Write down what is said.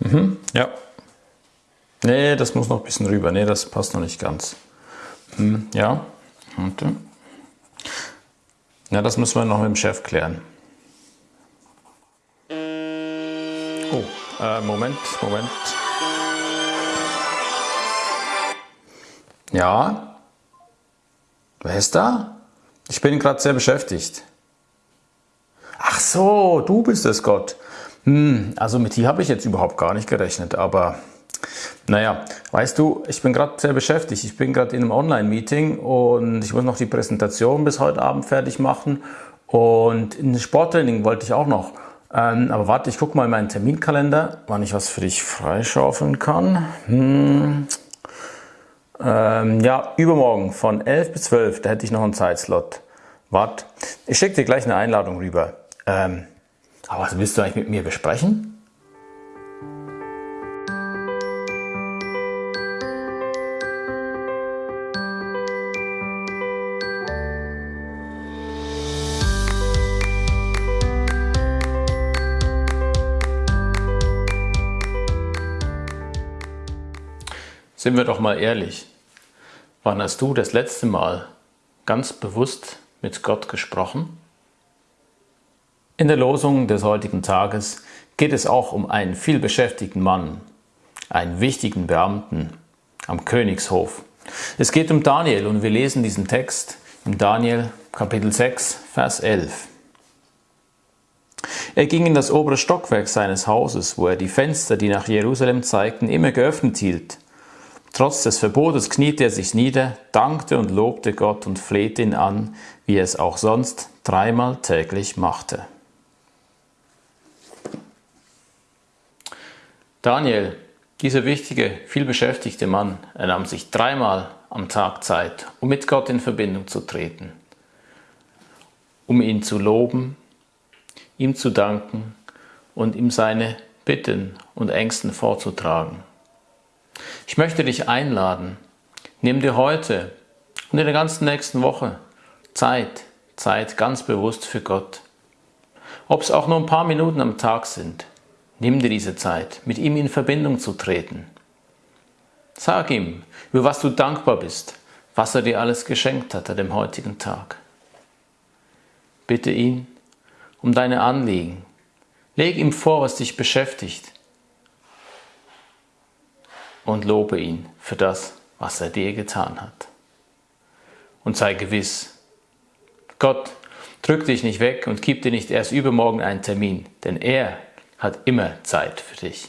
Mhm, ja. Nee, das muss noch ein bisschen rüber. Nee, das passt noch nicht ganz. Hm, ja. Warte. Ja, das müssen wir noch mit dem Chef klären. Oh, äh, Moment, Moment. Ja? Wer ist da? Ich bin gerade sehr beschäftigt. Ach so, du bist es, Gott. Hm, also mit dir habe ich jetzt überhaupt gar nicht gerechnet, aber naja, weißt du, ich bin gerade sehr beschäftigt. Ich bin gerade in einem Online-Meeting und ich muss noch die Präsentation bis heute Abend fertig machen und in Sporttraining wollte ich auch noch. Ähm, aber warte, ich gucke mal in meinen Terminkalender, wann ich was für dich freischaufeln kann. Hm. Ähm, ja, übermorgen von 11 bis 12, da hätte ich noch einen Zeitslot. Warte, ich schicke dir gleich eine Einladung rüber. Ähm, aber was willst du eigentlich mit mir besprechen? Sind wir doch mal ehrlich, wann hast du das letzte Mal ganz bewusst mit Gott gesprochen? In der Losung des heutigen Tages geht es auch um einen vielbeschäftigten Mann, einen wichtigen Beamten am Königshof. Es geht um Daniel und wir lesen diesen Text in Daniel Kapitel 6, Vers 11. Er ging in das obere Stockwerk seines Hauses, wo er die Fenster, die nach Jerusalem zeigten, immer geöffnet hielt Trotz des Verbotes kniete er sich nieder, dankte und lobte Gott und flehte ihn an, wie er es auch sonst dreimal täglich machte. Daniel, dieser wichtige, vielbeschäftigte Mann, er nahm sich dreimal am Tag Zeit, um mit Gott in Verbindung zu treten, um ihn zu loben, ihm zu danken und ihm seine Bitten und Ängsten vorzutragen. Ich möchte dich einladen, nimm dir heute und in der ganzen nächsten Woche Zeit, Zeit ganz bewusst für Gott. Ob es auch nur ein paar Minuten am Tag sind, nimm dir diese Zeit, mit ihm in Verbindung zu treten. Sag ihm, über was du dankbar bist, was er dir alles geschenkt hat an dem heutigen Tag. Bitte ihn um deine Anliegen. Leg ihm vor, was dich beschäftigt und lobe ihn für das, was er dir getan hat. Und sei gewiss, Gott drückt dich nicht weg und gibt dir nicht erst übermorgen einen Termin, denn er hat immer Zeit für dich.